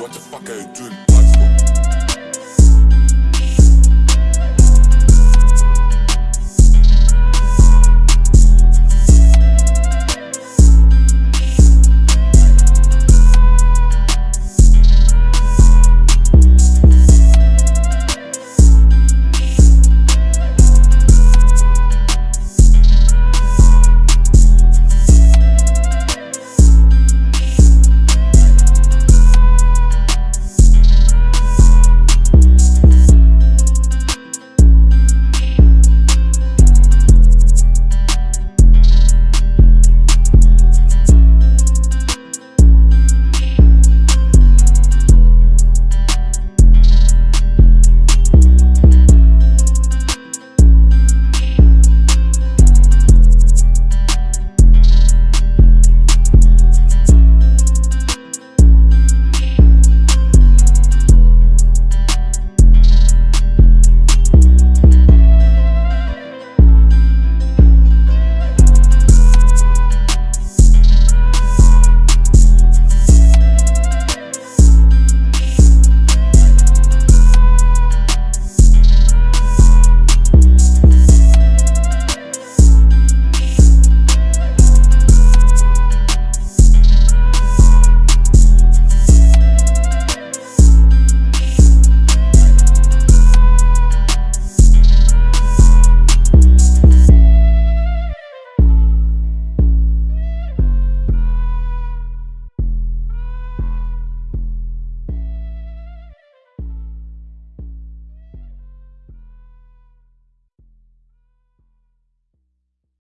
What the fuck are you doing?